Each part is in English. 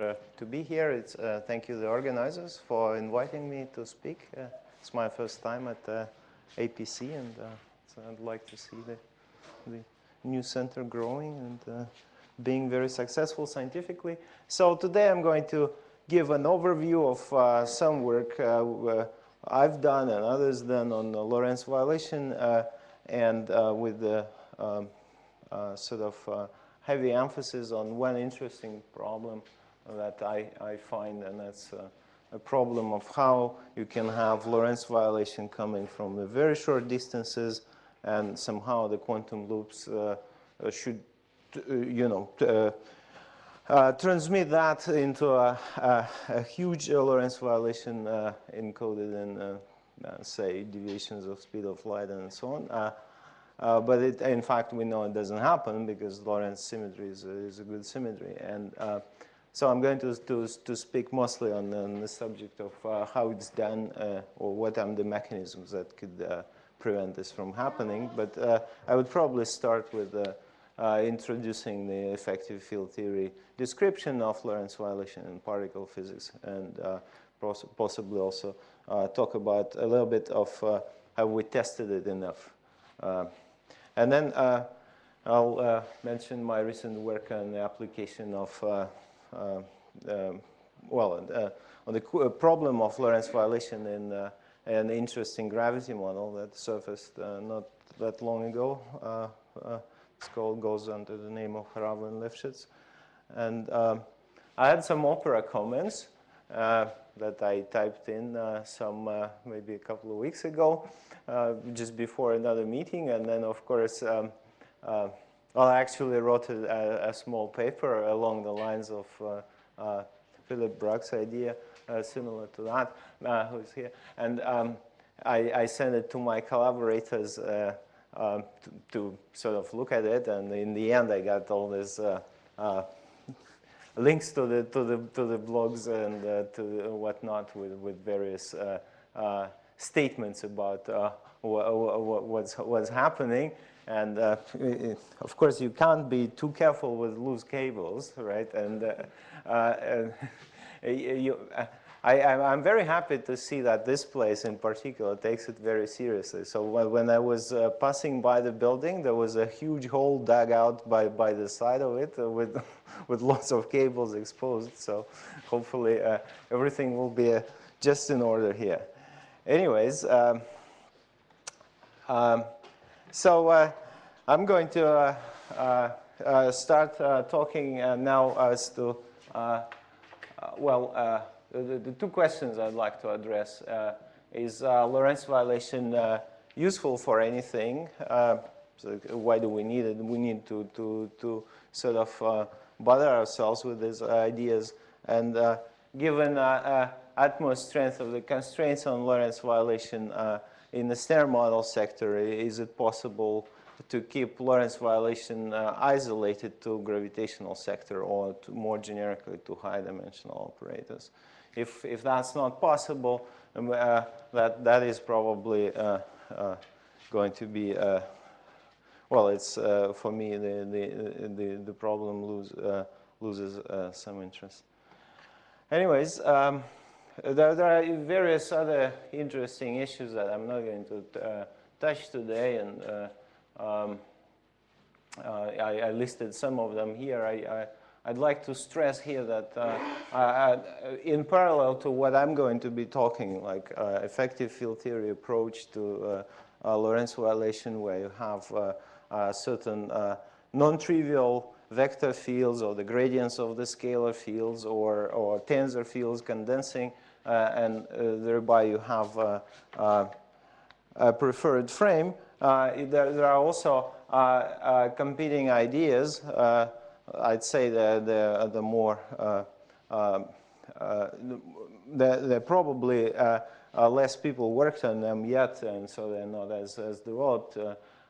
Uh, to be here. It's, uh, thank you, the organizers, for inviting me to speak. Uh, it's my first time at uh, APC, and uh, so I'd like to see the, the new center growing and uh, being very successful scientifically. So today I'm going to give an overview of some work I've done and others done on Lorentz violation, and with the um, sort of heavy emphasis on one interesting problem that I, I find, and that's uh, a problem of how you can have Lorentz violation coming from the very short distances and somehow the quantum loops uh, uh should, uh, you know, uh, uh, transmit that into a, a, a huge Lorentz violation encoded in, say, deviations of speed of light and so on. Uh, but it, in fact, we know it doesn't happen because Lorentz symmetry is a, is a good symmetry. And uh, so I'm going to, to, to speak mostly on, on the subject of uh, how it's done uh, or what are the mechanisms that could uh, prevent this from happening. But uh, I would probably start with uh, introducing the effective field theory description of Lorentz violation in particle physics and poss possibly also talk about a little bit of how we tested it enough. and then I'll mention my recent work on the application of uh, um, well, uh, on the uh, problem of Lorentz violation in an interesting gravity model that surfaced not that long ago. it's called, goes under the name of Horava and Lifshitz. And um, I had some opera comments uh, that I typed in uh, some uh, maybe a couple of weeks ago, just before another meeting. And then, of course, um, well, I actually wrote a, a, small paper along the lines of uh, uh, Philip Bruck's idea, uh, similar to that, uh, who's here. And um, I, I, sent it to my collaborators um, to, to, sort of look at it. And in the end, I got all these links to the, to, the, to the blogs and to whatnot with, with various statements about what's, what's happening. And uh, of course, you can't be too careful with loose cables, right? And, uh, uh, you, uh, I, am very happy to see that this place in particular takes it very seriously. So when I was uh, passing by the building, there was a huge hole dug out by, by the side of it uh, with, with lots of cables exposed. So hopefully everything will be just in order here. Anyways, um, um, so uh, I'm going to uh, uh, uh start uh, talking uh, now as to, uh, uh, well, the, the, two questions I'd like to address. is Lorentz violation useful for anything? So why do we need it? We need to, to, to sort of bother ourselves with these ideas. And given utmost strength of the constraints on Lorentz violation, in the Standard model sector, is it possible to keep Lorentz violation uh, isolated to gravitational sector or more generically to high dimensional operators? If, if that's not possible, um, uh, that, that is probably uh, uh going to be, uh, well, it's uh, for me, the, the, the, the problem lose, loses some interest. Anyways, um, there, there, are various other interesting issues that I'm not going to uh, touch today, and uh, um, uh, I, I, listed some of them here. I, would like to stress here that uh, in parallel to what I'm going to be talking, like uh, effective field theory approach to Lorentz violation, where you have certain non-trivial vector fields or the gradients of the scalar fields or, or tensor fields condensing uh, and uh, thereby you have uh, uh a preferred frame. Uh, there, there, are also uh, competing ideas. I'd say the, the, the more, um, there probably less people worked on them yet, and so they're not as, as developed.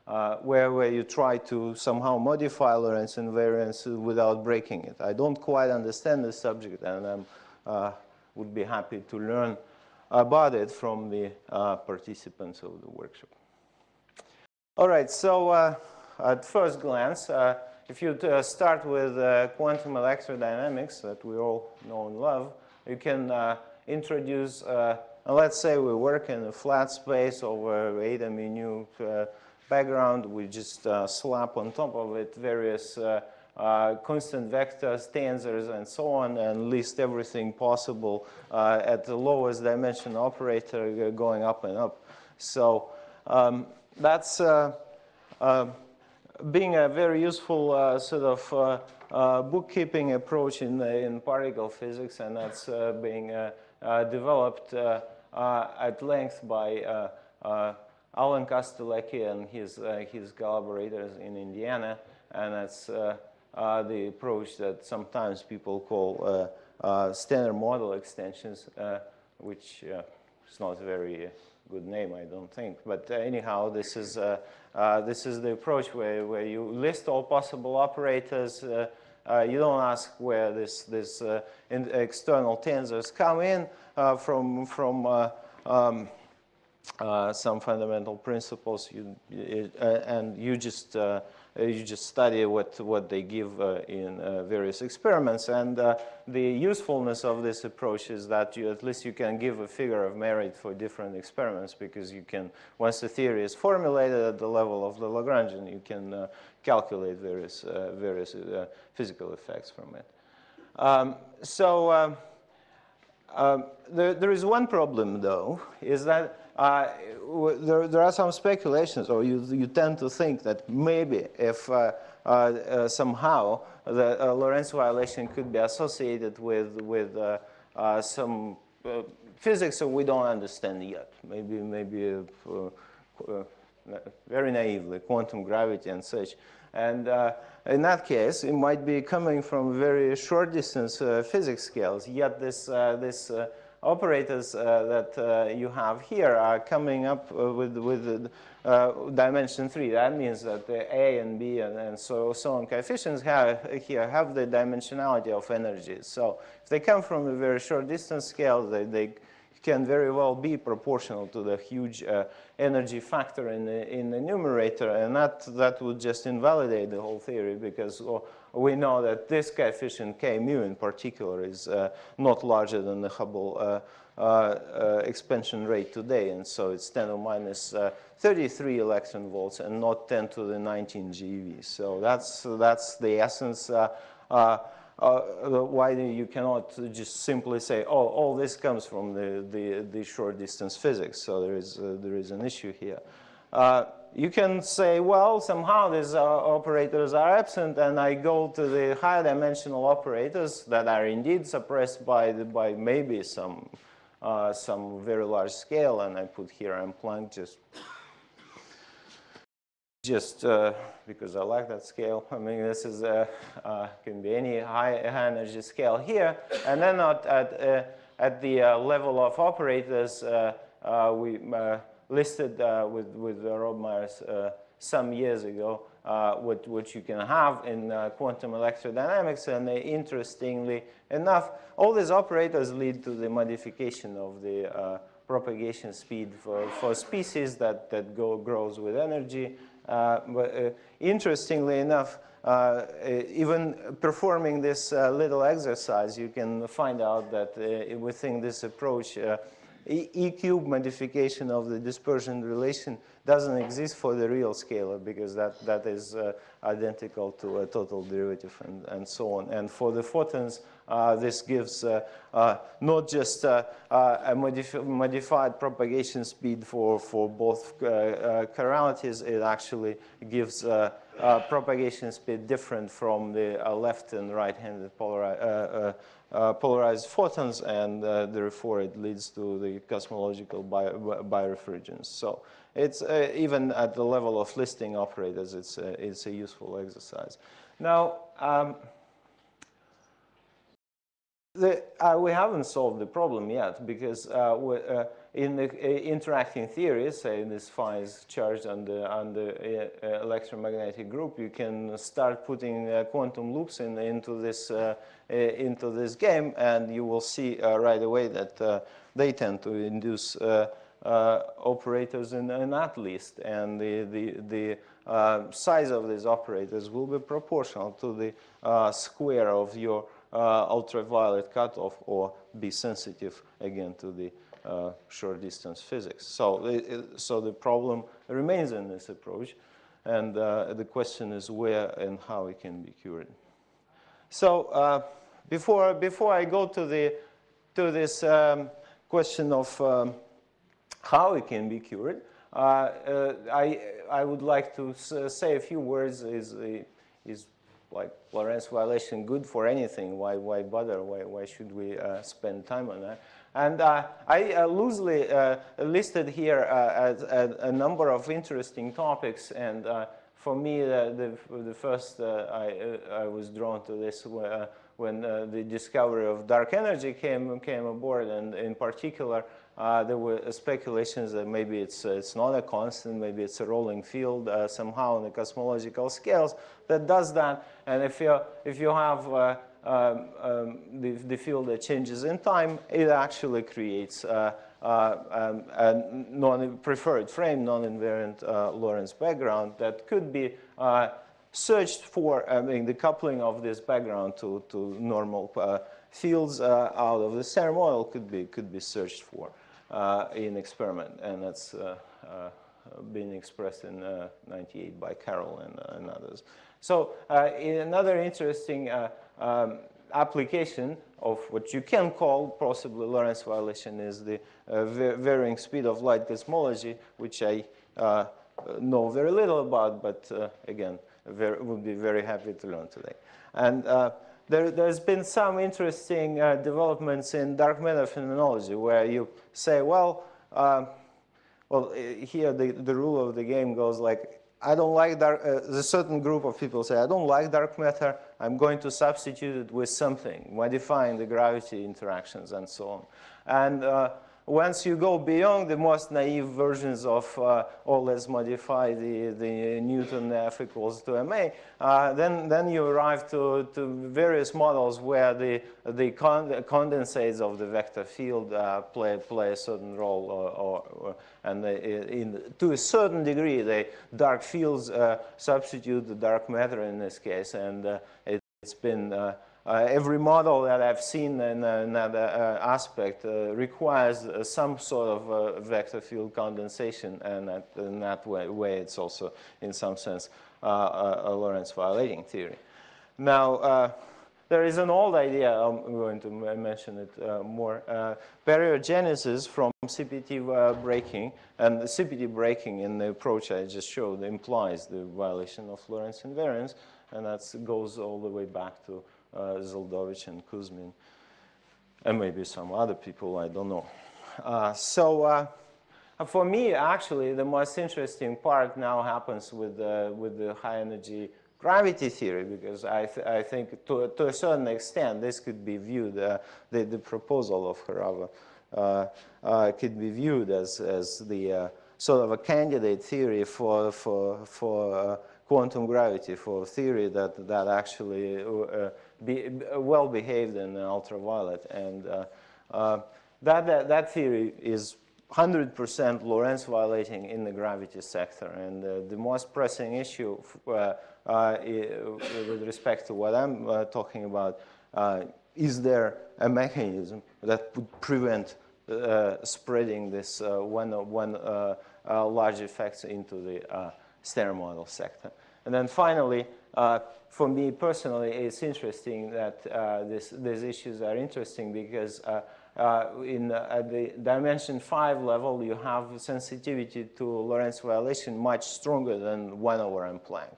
Uh, where, where you try to somehow modify Lorentz invariance without breaking it. I don't quite understand the subject, and I'm uh, would be happy to learn about it from the uh, participants of the workshop. All right, so uh, at first glance, uh, if you start with quantum electrodynamics that we all know and love, you can introduce, let's say we work in a flat space over 8 MU background. We just slap on top of it various uh, constant vectors, tensors, and so on, and list everything possible uh, at the lowest dimension operator going up and up. So um, that's uh, uh being a very useful uh, sort of uh, bookkeeping approach in, in particle physics, and that's being developed at length by Alan Kostelecký and his, his collaborators in Indiana, and that's uh, the approach that sometimes people call uh, uh, standard model extensions, which is not a very good name, I don't think. But anyhow, this is, this is the approach where, where you list all possible operators, uh, you don't ask where this, this uh, external tensors come in uh, from, from um, some fundamental principles, you, and you just uh, you just study what, what they give uh, in uh, various experiments. And the usefulness of this approach is that you, at least you can give a figure of merit for different experiments because you can, once the theory is formulated at the level of the Lagrangian, you can calculate various, various physical effects from it. Um, so um, um, there, there is one problem, though, is that uh, there, there, are some speculations, or you, you tend to think that maybe if uh, uh, uh somehow the uh, Lorentz violation could be associated with, with uh, some physics that we don't understand yet, maybe, maybe very naively, quantum gravity and such. And in that case, it might be coming from very short distance physics scales, yet this, this operators uh, that uh, you have here are coming up uh, with, with dimension 3. That means that the A and B and, and so, so on coefficients have, here have the dimensionality of energies. So if they come from a very short distance scale, they, they can very well be proportional to the huge uh, energy factor in the, in the numerator, and that, that would just invalidate the whole theory because well, we know that this coefficient k mu in particular is uh, not larger than the Hubble uh, uh, uh expansion rate today, and so it's 10 to minus, uh, 33 electron volts and not 10 to the 19 GeV. So that's, that's the essence uh, why you cannot just simply say, oh, all this comes from the, the, the short distance physics. So there is, there is an issue here. Uh, you can say, well, somehow these uh, operators are absent, and I go to the higher dimensional operators that are indeed suppressed by, the, by maybe some, uh, some very large scale, and I put here M Planck just, just uh, because I like that scale. I mean, this is uh, uh, can be any high, high, energy scale here, and then at, at, at the level of operators, we listed uh, with, with Rob Myers uh, some years ago, uh, what, what you can have in quantum electrodynamics. And interestingly enough, all these operators lead to the modification of the propagation speed for, for species that, that go, grows with energy. Uh, but uh, interestingly enough, uh, even performing this little exercise, you can find out that within this approach, E-cube modification of the dispersion relation doesn't exist for the real scalar because that, that is uh, identical to a total derivative and, and so on. And for the photons, uh, this gives uh, uh not just uh, uh, a modif modified propagation speed for, for both chiralities, it actually gives propagation speed different from the left and right-handed polari polarized photons, and therefore it leads to the cosmological bi birefringence. So it's uh, even at the level of listing operators, it's, uh, it's a useful exercise. Now, um, the, uh, we haven't solved the problem yet because uh, uh, in the uh, interacting theories, say in this phi is charged on the, on the electromagnetic group, you can start putting quantum loops in, into, this, into this game and you will see right away that they tend to induce uh, operators in, in, that list. And the, the, the uh, size of these operators will be proportional to the uh, square of your uh, ultraviolet cutoff or be sensitive again to the uh, short distance physics. So, so the problem remains in this approach and uh, the question is where and how it can be cured. So uh, before, before I go to, the, to this um, question of um, how it can be cured, uh, uh, I, I would like to say a few words. Is, is like Lorentz violation good for anything? Why, why bother? Why, why should we uh, spend time on that? And uh, I uh, loosely uh, listed here a, a, number of interesting topics. And for me, the, the, the first I, I was drawn to this when uh, the discovery of dark energy came, came aboard, and in particular, uh, there were speculations that maybe it's, uh, it's not a constant, maybe it's a rolling field uh, somehow on the cosmological scales that does that. And if you, if you have uh, um, um, the, the field that changes in time, it actually creates uh, um, a non-preferred frame, non-invariant Lorentz background that could be searched for, I mean, the coupling of this background to, to normal uh, fields uh, out of the standard model could be, could be searched for uh, in experiment. And that's uh, uh, been expressed in uh, 98 by Carroll and, and others. So another interesting um, application of what you can call possibly Lorentz violation is the varying speed of light cosmology, which I know very little about, but again, very, would be very happy to learn today. And uh, there, has been some interesting uh, developments in dark matter phenomenology where you say, well, uh, well, here the, the rule of the game goes like, I don't like dark, uh, a certain group of people say, I don't like dark matter, I'm going to substitute it with something, modifying the gravity interactions and so on. And uh, once you go beyond the most naive versions of uh, or let's modify the, the Newton F equals to ma, uh, then, then you arrive to, to various models where the, the con condensates of the vector field uh, play, play a certain role or, or, or and in, to a certain degree the dark fields uh, substitute the dark matter in this case and uh, it, has been uh, uh, every model that I've seen in, uh, that uh, aspect uh, requires uh, some sort of uh, vector field condensation, and that, in that way, way, it's also, in some sense, a Lorentz violating theory. Now, there is an old idea, I'm going to mention it more, baryogenesis from CPT breaking, and the CPT breaking in the approach I just showed implies the violation of Lorentz invariance, and that goes all the way back to uh, Zeldovich and Kuzmin, and maybe some other people, I don't know. Uh, so uh, for me, actually, the most interesting part now happens with, with the high energy gravity theory because I, th I think to, to a certain extent this could be viewed, uh, the, the proposal of Horava uh, uh, could be viewed as, as the sort of a candidate theory for, for, for quantum gravity, for theory that, that actually be, well behaved in ultraviolet. And uh, uh, that, that, that, theory is 100% Lorentz violating in the gravity sector. And uh, the most pressing issue uh, uh, with respect to what I'm uh, talking about, is there a mechanism that would prevent spreading this one, one large effects into the standard model sector? And then finally, uh, for me personally, it's interesting that uh, this, these issues are interesting because uh, uh in at the dimension 5 level, you have sensitivity to Lorentz violation much stronger than 1 over m Planck.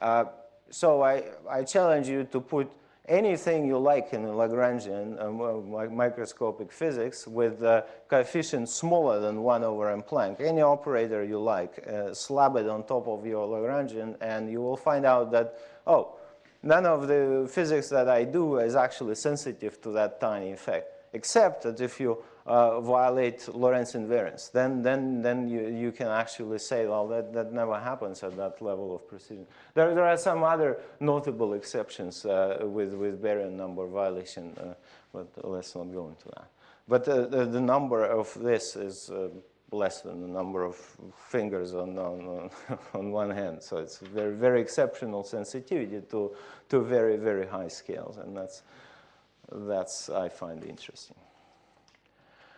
Uh, so I, I challenge you to put anything you like in Lagrangian uh, microscopic physics with uh, coefficients smaller than 1 over m Planck. Any operator you like, uh, slab it on top of your Lagrangian, and you will find out that, oh, none of the physics that I do is actually sensitive to that tiny effect, except that if you uh, violate Lorentz invariance. Then, then, then you, you can actually say, well, that, that never happens at that level of precision. There, there are some other notable exceptions uh, with, with baryon number violation, uh, but let's not go into that. But the, the, number of this is uh, less than the number of fingers on, on, on one hand. So it's very, very exceptional sensitivity to, to very, very high scales. And that's, that's I find interesting.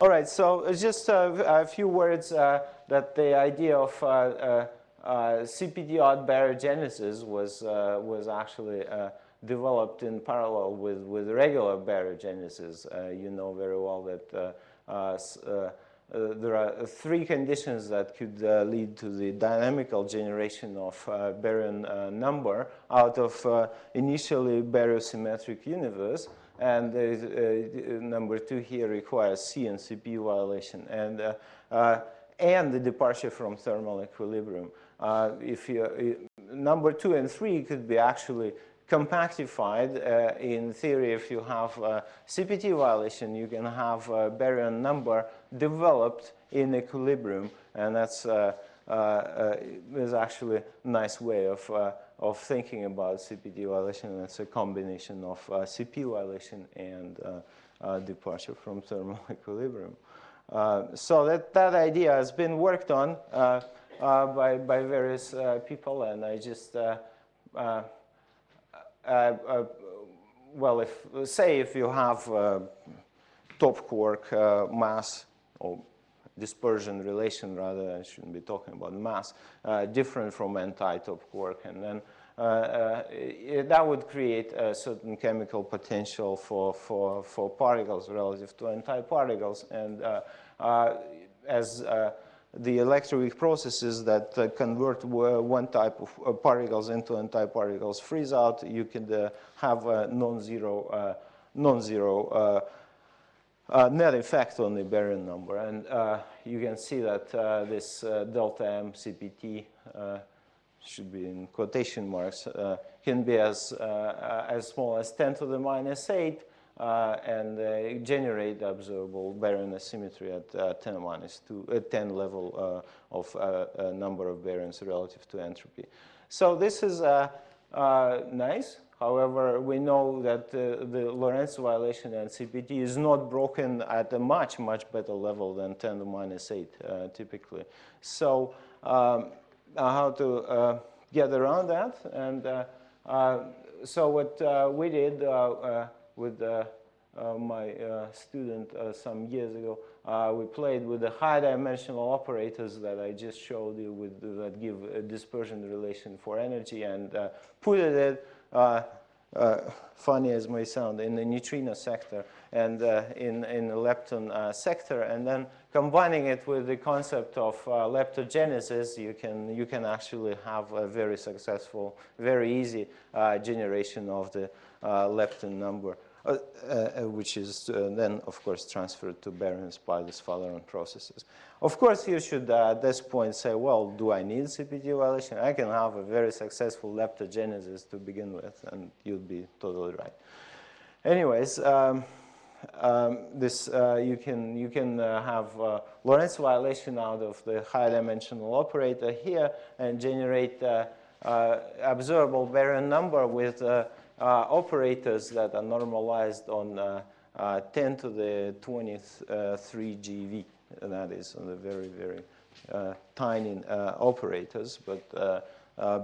All right, so just a, a few words uh, that the idea of uh, uh, uh CPT odd baryogenesis was, uh, was actually uh, developed in parallel with, with regular baryogenesis. you know very well that there are three conditions that could lead to the dynamical generation of baryon number out of initially baryosymmetric universe. And number two here requires C and CP violation. And and the departure from thermal equilibrium. Uh, if you, number two and three could be actually compactified. Uh, in theory, if you have a CPT violation, you can have a baryon number developed in equilibrium, and that's uh, uh, uh is actually a nice way of, uh, of thinking about CPT violation. It's a combination of uh, CP violation and uh, uh, departure from thermal equilibrium. Uh, so that, that idea has been worked on by, by various people, and I just uh, uh, well, if say if you have uh, top quark mass or dispersion relation rather, I shouldn't be talking about mass, different from anti-top quark, and then uh, uh, that would create a certain chemical potential for, for, for particles relative to antiparticles. And uh, as the electroweak processes that uh, convert one type of uh, particles into antiparticles freeze out, you can uh, have a non-zero non-zero net effect on the baryon number. And you can see that this delta M CPT should be in quotation marks, uh, can be as, uh, as small as 10 to the minus 8 uh, and uh, generate observable baryon asymmetry at uh, 10 minus 2, 10 level of number of baryons relative to entropy. So this is nice. However, we know that uh, the Lorentz violation and CPT is not broken at a much, much better level than 10 to minus 8 uh, typically. So um, how to uh, get around that? And so what we did with uh, uh, my uh, student some years ago. we played with the high dimensional operators that I just showed you with, that give a dispersion relation for energy and put it uh, Uh, uh, funny as may sound, in the neutrino sector and uh, in, in the lepton uh, sector. And then combining it with the concept of uh, leptogenesis, you can, you can actually have a very successful, very easy generation of the lepton number. Uh, uh, which is uh, then, of course, transferred to baryons by the Sphaleron processes. Of course, you should at this point say, well, do I need CPT violation? I can have a very successful leptogenesis to begin with, and you'd be totally right. Anyways, um, um, this uh, you can you can uh, have uh, Lorentz violation out of the high dimensional operator here and generate observable baryon number with uh, operators that are normalized on uh, uh, 10 to the 23 GeV. That is on the very, very tiny operators, but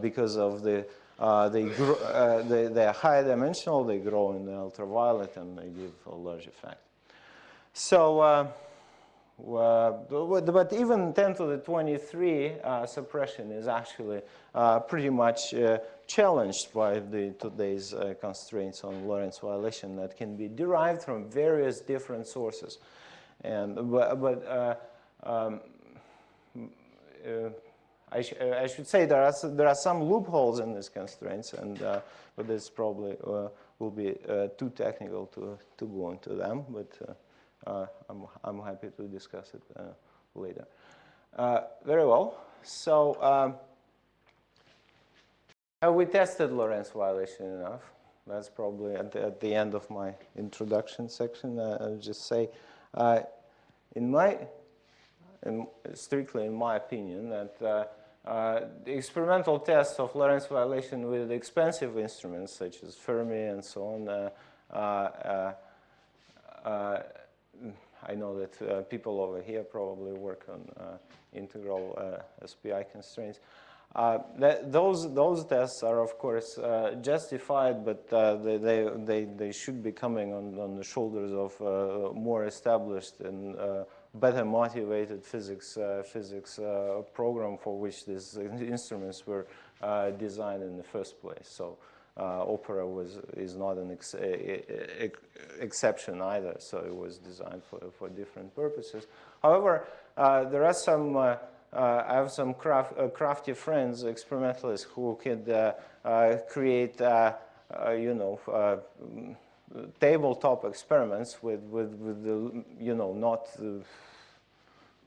because of the uh, they, grow, uh, they, they, are high dimensional, they grow in the ultraviolet, and they give a large effect. So, uh, but even 10 to the 23 suppression is actually pretty much challenged by the, today's uh, constraints on Lorentz violation that can be derived from various different sources. And, but, but uh, um, uh, I, sh uh, I, should say there are, there are some loopholes in these constraints, and, uh, but this probably uh, will be too technical to, to go into them, but I'm, I'm happy to discuss it later. very well. So um, uh, we tested Lorentz violation enough. That's probably at the, at the end of my introduction section. Uh, I'll just say, uh, in my, in, strictly in my opinion, that uh, uh, the experimental tests of Lorentz violation with expensive instruments such as Fermi and so on, uh, I know that people over here probably work on integral SPI constraints. Uh, that, those, those tests are, of course, uh, justified, but uh, they, they, they, they, should be coming on, on the shoulders of more established and better motivated physics, physics program for which these instruments were designed in the first place. So Opera was, is not an ex exception either, so it was designed for, for different purposes. However, there are some uh, I have some craft, uh, crafty friends, experimentalists, who could uh, create, you know, tabletop experiments with, with, with the, you know, not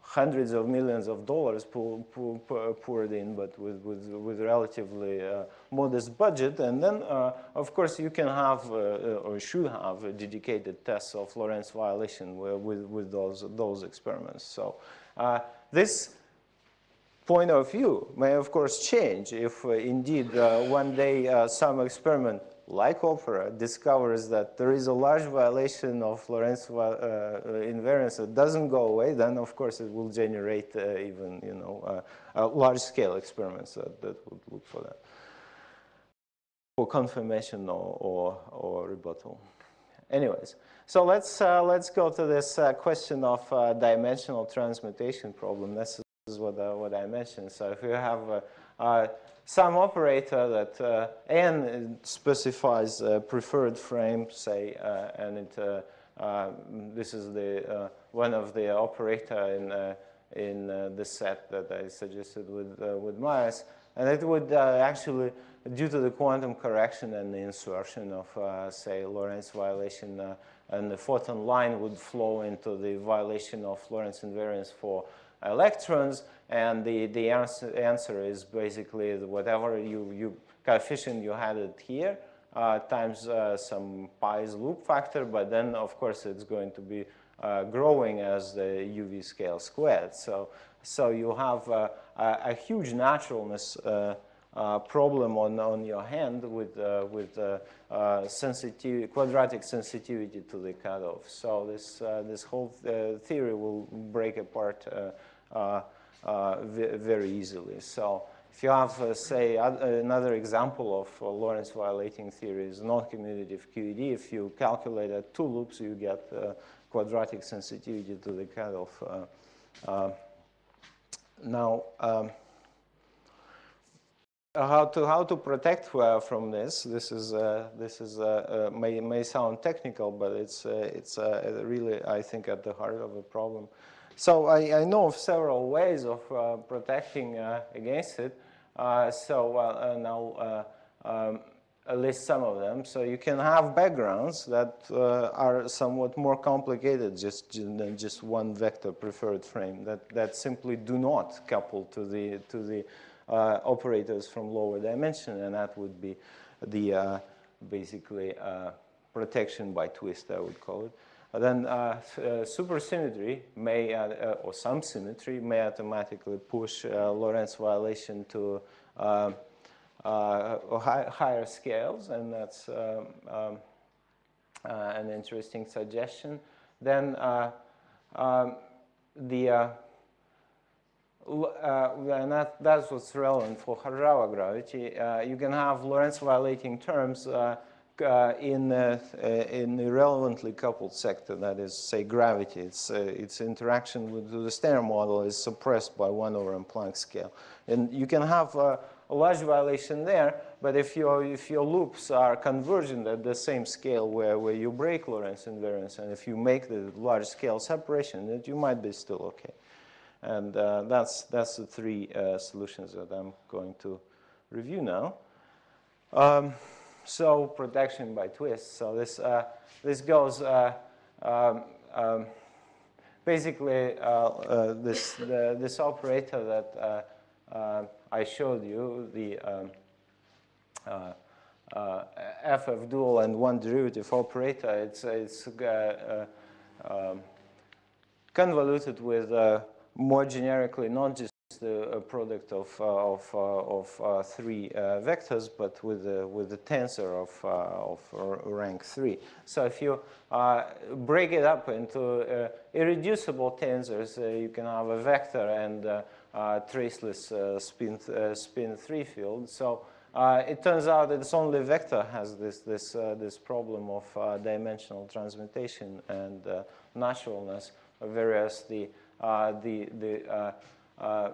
hundreds of millions of dollars poured in, but with, with, with relatively uh, modest budget. And then, uh, of course, you can have uh, or should have dedicated tests of Lorentz violation with, with those, those experiments. So this point of view may, of course, change if uh, indeed uh, one day uh, some experiment like Opera discovers that there is a large violation of Lorentz uh, invariance that doesn't go away, then of course it will generate uh, even you know uh, large-scale experiments that, that, would look for that for confirmation or, or, or rebuttal. Anyways, so let's let's go to this question of dimensional transmutation problem. Is what, uh, what I mentioned. So if you have uh, uh, some operator that uh, n specifies a preferred frame, say, uh, and it, uh, this is the one of the operator in in the set that I suggested with with Myers, and it would actually, due to the quantum correction and the insertion of, say, Lorentz violation, and the photon line would flow into the violation of Lorentz invariance for electrons, and the, the answer, answer is basically whatever you, you coefficient you had it here uh, times uh, some pi's loop factor, but then of course it's going to be uh, growing as the UV scale squared. So, so you have uh, a, a, huge naturalness uh, uh, problem on, on your hand with, with sensitivity, quadratic sensitivity to the cutoff. So this, this whole theory will break apart uh, uh, very easily. So if you have, uh, say, another example of Lorentz violating theory is non-commutative QED. If you calculate at two loops, you get quadratic sensitivity to the cutoff. now, um, how to how to protect uh, from this. This is uh, this is uh, may may sound technical, but it's it's really I think at the heart of the problem. So I, I, know of several ways of uh, protecting uh, against it. Uh, so uh, now um, least some of them. So you can have backgrounds that uh, are somewhat more complicated just than just one vector preferred frame that, that simply do not couple to the, to the uh, operators from lower dimension, and that would be the basically protection by twist, I would call it then uh, uh, supersymmetry may, uh, or some symmetry may automatically push Lorentz violation to high, higher scales, and that's um, um, an interesting suggestion. Then um, the uh, and that, that's what's relevant for Horava gravity. Uh, you can have Lorentz violating terms uh, uh, in, uh, in irrelevantly coupled sector, that is, say, gravity. Its, uh, its interaction with the Standard model is suppressed by 1 over m Planck scale. And you can have a large violation there, but if your, if your loops are convergent at the same scale where, where you break Lorentz invariance, and if you make the large scale separation, that you might be still okay. And uh, that's, that's the three uh, solutions that I'm going to review now. Um, so protection by twist. So this, uh, this goes uh, um, um, basically uh, uh this, the, this operator that uh, uh, I showed you, the um, FF dual and one derivative operator, it's, it's um, convoluted with more generically not just the product of, uh, of, uh, of uh, three vectors, but with the with a tensor of, of rank three. So if you break it up into irreducible tensors, you can have a vector and traceless spin, spin three field. So uh, it turns out that it's only vector has this, this, uh, this problem of uh, dimensional transmutation and naturalness, whereas the the, the uh, uh,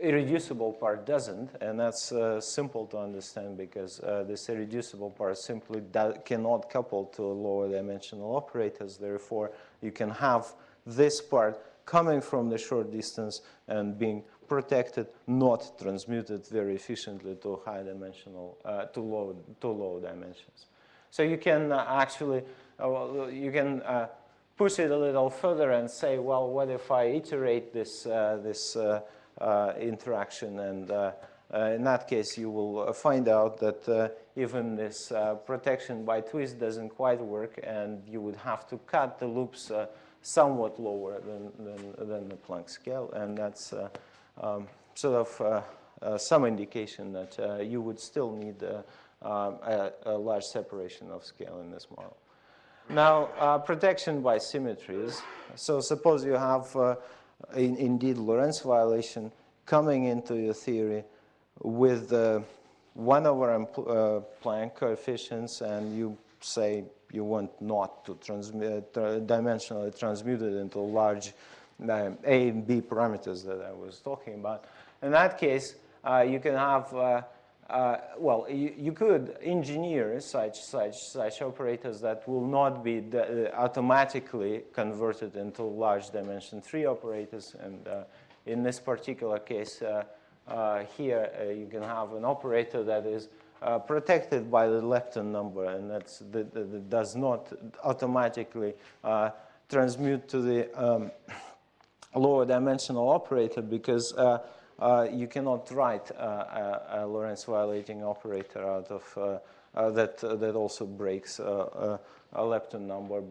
irreducible part doesn't, and that's simple to understand because this irreducible part simply cannot couple to lower dimensional operators. Therefore, you can have this part coming from the short distance and being protected, not transmuted very efficiently to high dimensional, uh, to low, to low dimensions. So you can uh, actually, uh, you can push it a little further and say, well, what if I iterate this, uh, this uh, uh, interaction? And uh, uh, in that case, you will find out that even this protection by twist doesn't quite work, and you would have to cut the loops somewhat lower than, than, than, the Planck scale. And that's um, sort of some indication that you would still need a, a large separation of scale in this model. Now, uh, protection by symmetries. So suppose you have uh, in, indeed Lorentz violation coming into your theory with uh, 1 over uh, Planck coefficients and you say you want not to transmit, uh, dimensionally transmute it into large uh, A and B parameters that I was talking about. In that case, you can have uh, well, you, you, could engineer such, such, such operators that will not be uh, automatically converted into large dimension 3 operators. And uh, in this particular case uh, uh here, uh, you can have an operator that is protected by the lepton number and that's, that, that does not automatically transmute to the um, lower dimensional operator because uh, you cannot write a, a, Lorentz violating operator out of uh, uh, that that also breaks a lepton number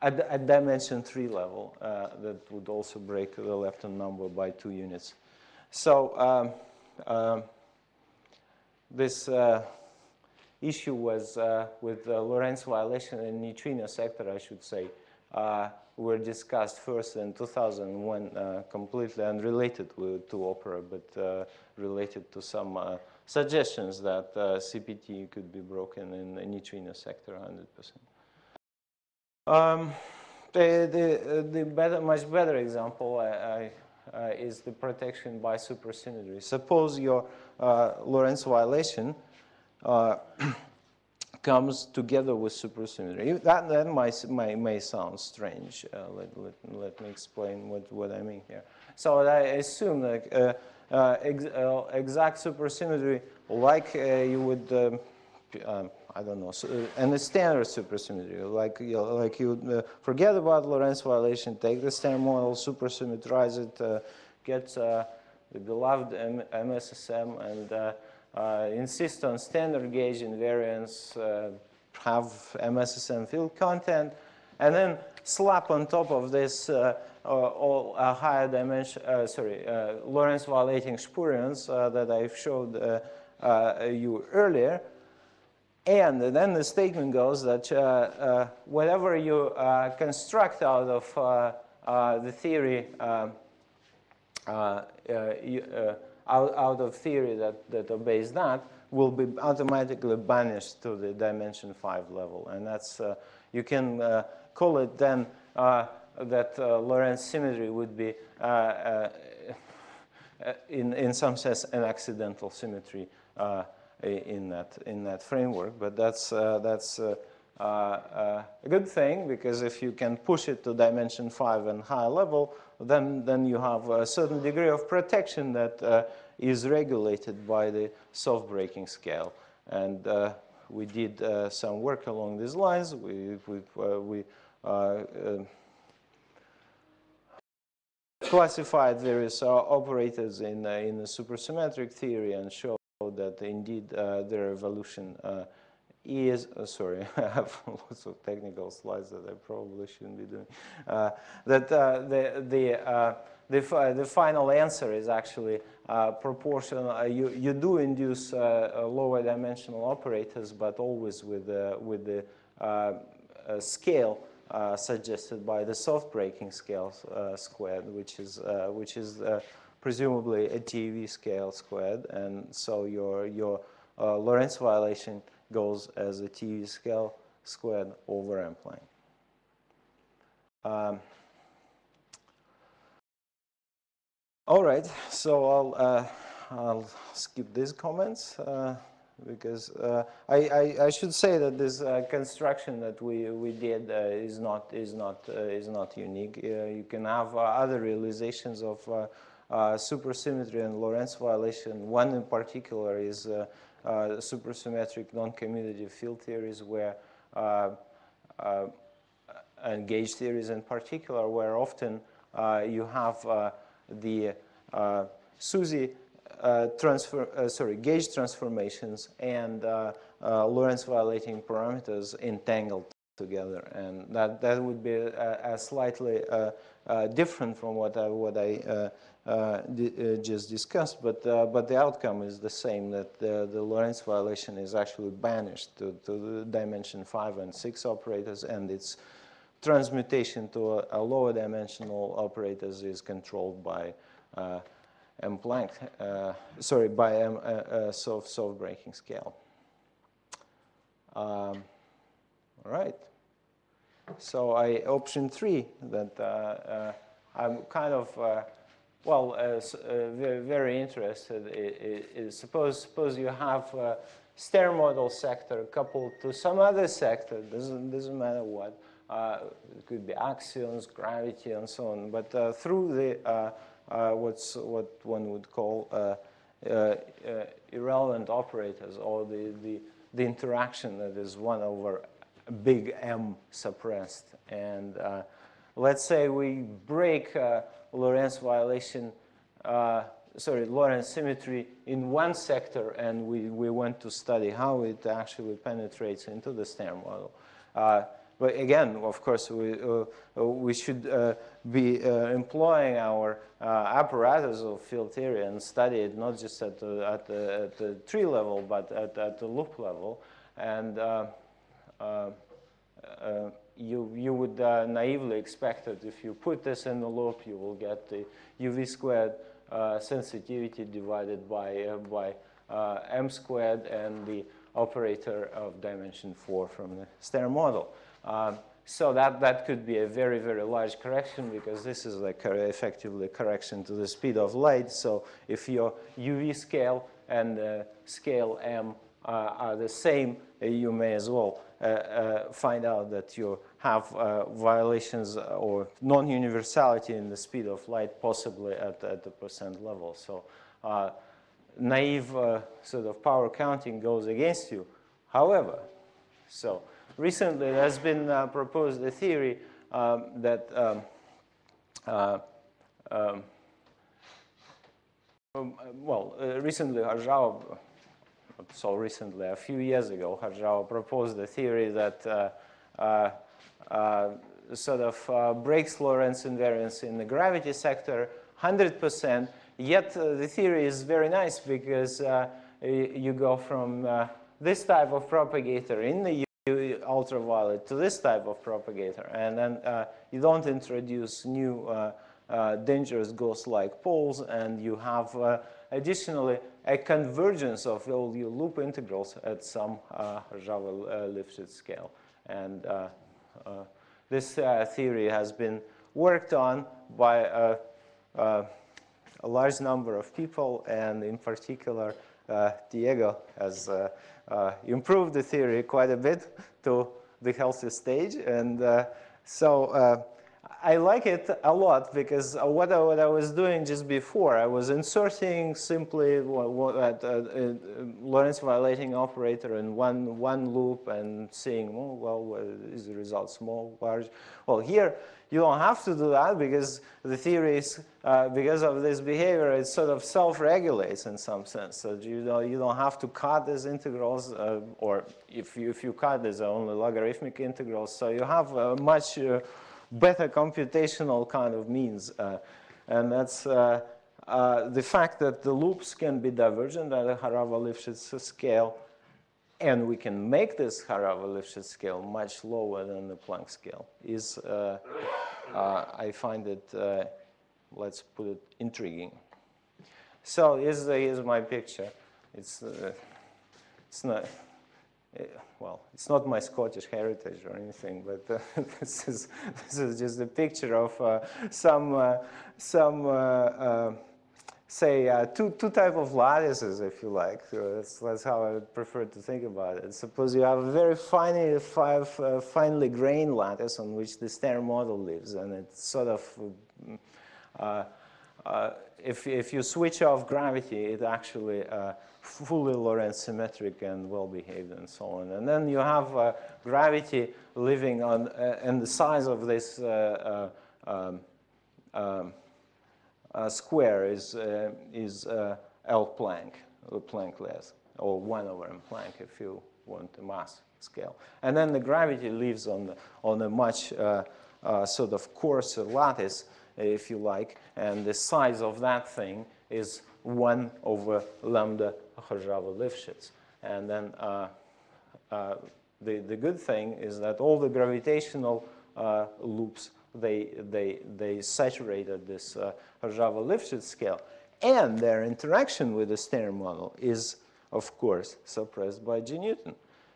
at, at, dimension three level. that would also break the lepton number by two units. So um, um, this issue was uh, with the Lorentz violation in neutrino sector, I should say, uh, were discussed first in 2001, uh, completely unrelated to Opera, but uh, related to some uh, suggestions that uh, CPT could be broken in the neutrino sector 100%. Um, the, the, the better, much better example I, I, is the protection by supersymmetry. Suppose your Lorentz violation comes together with supersymmetry. That, that might, may sound strange. Uh, let, let, let me explain what, what I mean here. So I assume that uh, uh, ex, uh, exact supersymmetry, like uh, you would, um, um, I don't know, so, uh, and standard supersymmetry, like you, know, like you forget about Lorentz violation, take the standard model, supersymmetrize it, get the beloved M MSSM, and Uh, insist on standard gauge invariance, uh, have MSSM field content, and then slap on top of this uh, uh all uh, higher dimension, uh, sorry, uh, Lorentz violating spurions uh, that I showed you earlier. And then the statement goes that whatever you construct out of the theory, um, you, out, out of theory that, that obeys that will be automatically banished to the dimension 5 level. And that's, uh, you can uh, call it then uh, that uh, Lorentz symmetry would be, uh, uh, in, in some sense, an accidental symmetry in, that, in that framework. But that's, that's a good thing because if you can push it to dimension 5 and higher level, then, then you have a certain degree of protection that uh, is regulated by the soft breaking scale. And uh, we did uh, some work along these lines. We, we, uh, we uh, uh, classified various operators in, in the supersymmetric theory and showed that indeed their evolution is, uh, sorry, I have lots of technical slides that I probably shouldn't be doing, uh, that uh, the, the, uh, the, the, final answer is actually uh, proportional. Uh, you, you do induce lower dimensional operators, but always with, with the scale suggested by the soft breaking scale squared, which is, which is presumably a TeV scale squared. And so your, your Lorentz violation goes as a TeV scale squared over M Planck. Um, all right, so I'll, uh, I'll skip these comments uh, because uh, I, I, I, should say that this uh, construction that we, we did uh, is not, is not, uh, is not unique. you can have other realizations of supersymmetry and Lorentz violation. One in particular is Uh, supersymmetric non-commutative field theories where uh, uh, and gauge theories in particular, where often uh, you have uh, the SUSY transfer, sorry, gauge transformations and Lorentz violating parameters entangled together, and that that would be a, a slightly uh, uh, different from what I what I uh, just discussed, but but the outcome is the same. That the, the Lorentz violation is actually banished to, to dimension five and six operators, and its transmutation to a, a lower dimensional operators is controlled by M Planck, uh, sorry, by M uh, uh, soft, soft breaking scale. Um, all right. So I option three that uh, uh, I'm kind of uh, well uh, uh, very, very interested. Is, suppose suppose you have a Standard model sector coupled to some other sector. Doesn't doesn't matter what. Uh, it could be axions, gravity, and so on. But through the what's what one would call irrelevant operators or the, the the interaction that is 1 over big M suppressed. And uh, let's say we break uh, Lorentz violation, uh, sorry, Lorentz symmetry in one sector and we, we want to study how it actually penetrates into the Standard model. Uh, but again, of course, we, uh, we should uh, be employing our apparatus of field theory and study it not just at the, at the, at the tree level, but at, at the loop level. And uh, uh, uh, you, you would naively expect that if you put this in the loop, you will get the UV squared sensitivity divided by, by m squared and the operator of dimension 4 from the Standard model. Um, so that, that could be a very, very large correction because this is like effectively a correction to the speed of light. So if your UV scale and uh, scale m uh, are the same, uh, you may as well uh, find out that you have violations or non-universality in the speed of light possibly at, at the percent level. So naive sort of power counting goes against you. However, so recently there has been uh, proposed a theory um, that um, uh, um, well, uh, recently So recently, a few years ago, Horava proposed the theory that uh, uh, uh, sort of breaks Lorentz invariance in the gravity sector 100%, yet the theory is very nice because you go from this type of propagator in the ultraviolet to this type of propagator. And then uh, you don't introduce new uh, uh, dangerous ghost-like poles, and you have additionally a convergence of all your loop integrals at some uh, Java uh, scale. And uh, uh this theory has been worked on by a, uh, a, large number of people, and in particular, Diego has improved the theory quite a bit to the healthy stage. And so I like it a lot because what I, what I was doing just before, I was inserting simply what, what, uh, uh, Lorentz violating operator in one, one loop and seeing, oh, well, is the result small, large? Well, here you don't have to do that because the theory is, uh, because of this behavior, it sort of self-regulates in some sense. So you don't, you don't have to cut these integrals, uh, or if you, if you cut, there's only logarithmic integrals. So you have much uh, better computational kind of means. Uh, and that's uh, uh, the fact that the loops can be divergent at a Horava-Lifshitz scale. And we can make this Horava-Lifshitz scale much lower than the Planck scale is, uh, uh, I find it, uh, let's put it, intriguing. So here's, here's my picture. It's, it's not, well, it's not my Scottish heritage or anything, but uh, this, is, this is just a picture of uh, some, uh, some uh, uh, say, uh, two, two type of lattices, if you like. So that's, that's how I prefer to think about it. Suppose you have a very finely, five, finely grained lattice on which the Standard model lives, and it's sort of, if, if you switch off gravity, it actually fully Lorentz symmetric and well-behaved and so on. And then you have uh, gravity living on, uh, and the size of this uh, uh um, um, uh, square is, uh, is L Planck, Planck less, or 1 over M Planck if you want a mass scale. And then the gravity lives on, the, on a much sort of coarser lattice, if you like, and the size of that thing is 1 over lambda Horava-Lifshitz. And then uh, uh, the, the good thing is that all the gravitational uh, loops, they, they, they saturated this uh, Horava-Lifshitz scale. And their interaction with the Standard model is, of course, suppressed by G Newton.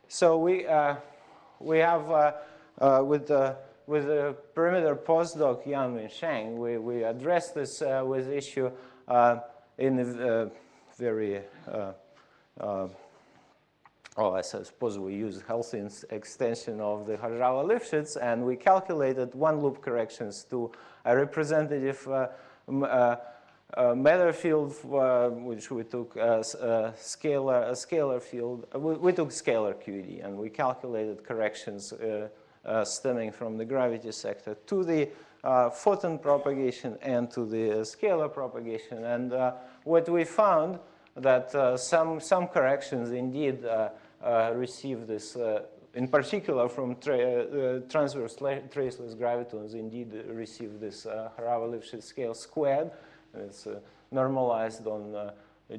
So we, uh, we have, uh, uh, with, the, with the perimeter postdoc Yanwen Shang, we, we addressed this with issue in a very uh, uh, well, I suppose we use healthy extension of the Horava-Lifshitz, and we calculated one-loop corrections to a representative uh, uh, uh, matter field, uh, which we took as a scalar, a scalar field. We, we, took scalar QED, and we calculated corrections stemming from the gravity sector to the photon propagation and to the scalar propagation. And what we found that uh, some, some corrections indeed uh, uh, receive this, in particular from tra transverse traceless gravitons, indeed receive this Horava-Lifshitz scale squared. It's normalized on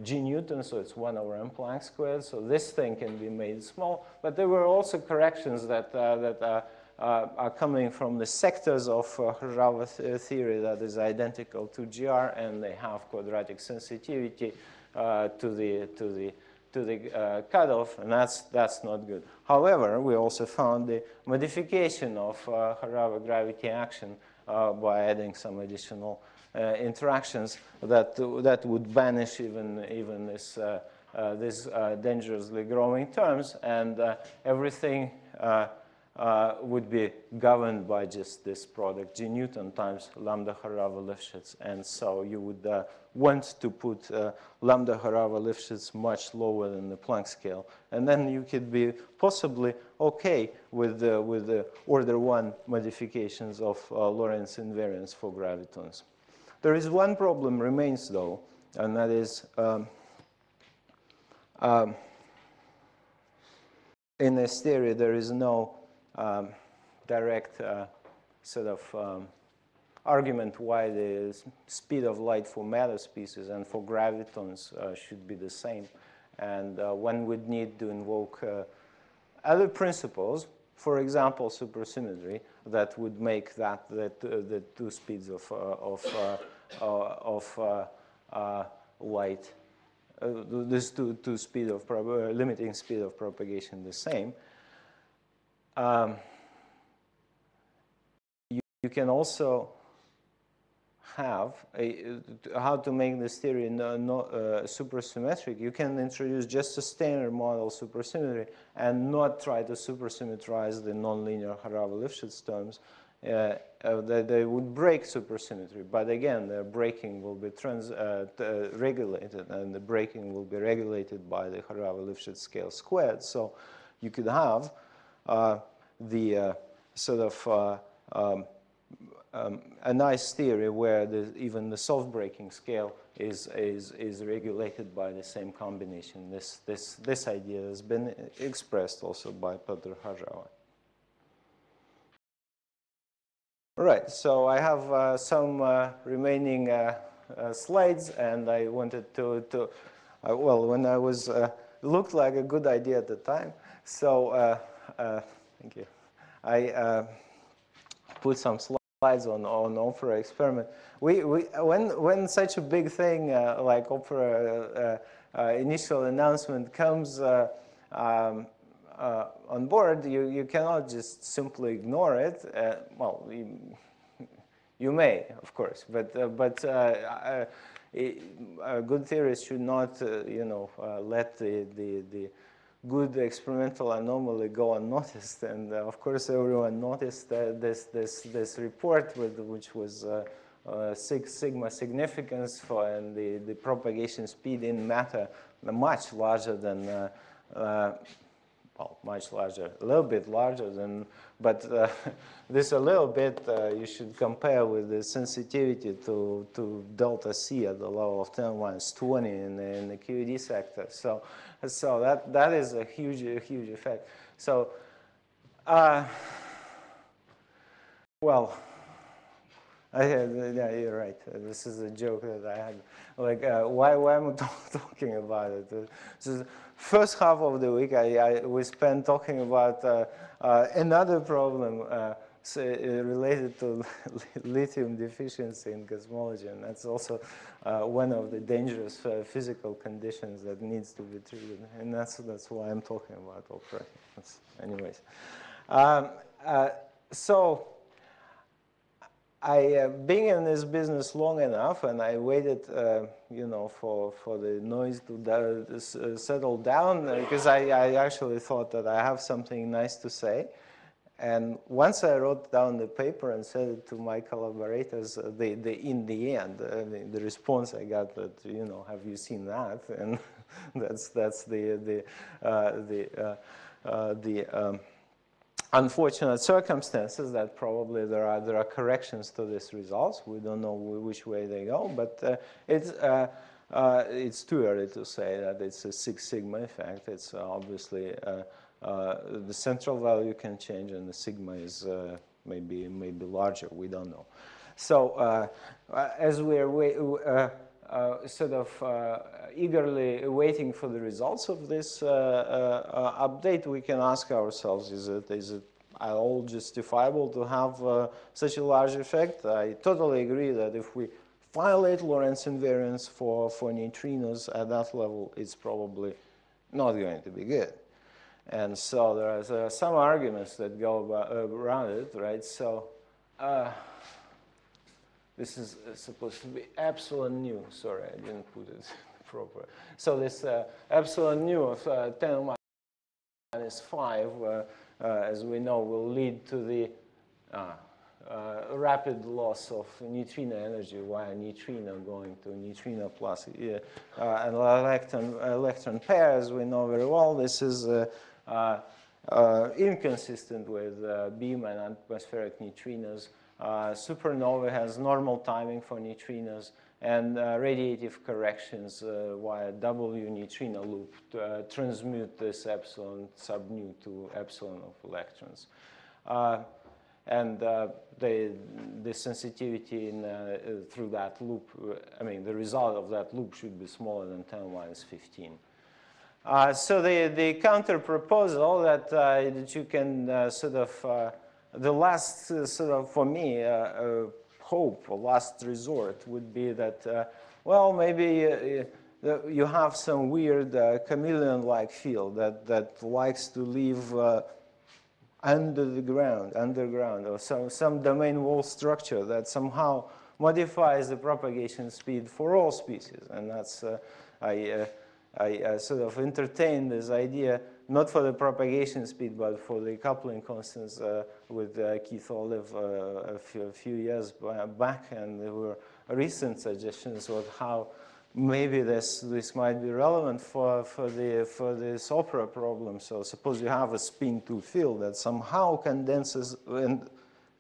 G Newton, so it's 1 over m Planck squared. So this thing can be made small. But there were also corrections that, uh, that uh, uh, are coming from the sectors of uh, Horava th theory that is identical to GR, and they have quadratic sensitivity. Uh, to the to the to the uh, cutoff, and that's that's not good. However, we also found the modification of uh, gravity action by adding some additional interactions that that would banish even even this. Uh, these uh, dangerously growing terms, and uh, everything uh, would be governed by just this product, G Newton times lambda Horava Lifshitz. And so you would uh, want to put uh, lambda Horava Lifshitz much lower than the Planck scale. And then you could be possibly okay with the, with the order one modifications of uh, Lorentz invariance for gravitons. There is one problem remains though, and that is um, um, in this theory there is no um, direct uh, sort of um, argument why the speed of light for matter species and for gravitons uh, should be the same. And uh, one would need to invoke uh, other principles, for example, supersymmetry, that would make that, that uh, the two speeds of, uh, of, of light, this two, two speed of limiting speed of propagation the same. Um, you, you, can also have, a, how to make this theory no, no, uh, supersymmetric, you can introduce just a standard model supersymmetry and not try to supersymmetrize the nonlinear Horava-Lifshitz terms. Uh, uh, they would break supersymmetry, but again, the breaking will be trans, uh, uh, regulated, and the breaking will be regulated by the Horava-Lifshitz scale squared. So you could have uh, the sort of um, um, a nice theory where the, even the soft breaking scale is, is, is regulated by the same combination. This, this, this idea has been expressed also by Petr Horava. Right, so I have uh, some uh, remaining uh, uh slides and I wanted to, to uh, well, when I was, uh, looked like a good idea at the time, so thank you. I put some slides on, on Opera experiment. We, we, when, when such a big thing uh, like Opera uh, uh, initial announcement comes uh, um, uh, on board, you, you cannot just simply ignore it. Uh, well, you, you, may, of course, but, but it, good theorists should not, you know, let the, the, the good experimental anomaly go unnoticed. And uh, of course, everyone noticed this, this, this report, with, which was uh, uh six sigma significance for and the, the propagation speed in matter much larger than uh, uh, well, much larger, a little bit larger than, but uh, this a little bit uh, you should compare with the sensitivity to, to delta C at the level of 10 minus 20 in the, in the QED sector. So, so that, that is a huge, a huge effect. So, uh, well, Yeah, you're right. This is a joke that I had. Like, uh, why, why am I talking about it? Is, first half of the week, I, I we spent talking about uh, uh, another problem uh, so, uh, related to lithium deficiency in cosmology, and that's also uh, one of the dangerous physical conditions that needs to be treated, and that's that's why I'm talking about operating. Anyways, um, so. I, uh, being in this business long enough, and I waited, uh, you know, for, for the noise to uh, settle down, because I, I actually thought that I have something nice to say. And once I wrote down the paper and sent it to my collaborators, uh, the, in the end, uh, the, response I got that, you know, have you seen that? And that's, that's the, the, uh, the, the um, unfortunate circumstances that probably there are there are corrections to these results. We don't know which way they go, but uh, it's uh, uh, it's too early to say that it's a Six Sigma effect. It's obviously uh, uh, the central value can change, and the sigma is uh, maybe maybe larger. We don't know. So as we're uh, sort of uh, eagerly waiting for the results of this uh, update, we can ask ourselves, is it, is it at all justifiable to have such a large effect? I totally agree that if we violate Lorentz invariance for, for neutrinos at that level, it's probably not going to be good. And so there are, some arguments that go uh, around it, right? So uh, this is uh, supposed to be epsilon nu. Sorry, I didn't put it proper. So this uh, epsilon nu of uh, 10 minus 5, uh, uh, as we know, will lead to the uh, rapid loss of neutrino energy via neutrino going to neutrino plus an electron, electron pair, as we know very well. This is inconsistent with beam and atmospheric neutrinos. Uh, supernova has normal timing for neutrinos and uh, radiative corrections uh, via W neutrino loop to, uh, transmute this epsilon sub nu to epsilon of electrons. Uh, and uh, the, the sensitivity in, through that loop, I mean, the result of that loop should be smaller than 10 minus 15. so the, the counter proposal that, that you can sort of the last uh, sort of, for me, uh, uh, hope or last resort would be that, well, maybe you have some weird chameleon-like field that, that likes to live under the ground, underground, or some, some domain wall structure that somehow modifies the propagation speed for all species. And that's, uh, I, uh, I uh, sort of entertain this idea, not for the propagation speed, but for the coupling constants uh, with uh, Keith Olive uh, a few, a, few, years back. And there were recent suggestions of how maybe this, this might be relevant for, for, the, for this opera problem. So suppose you have a spin-2 field that somehow condenses and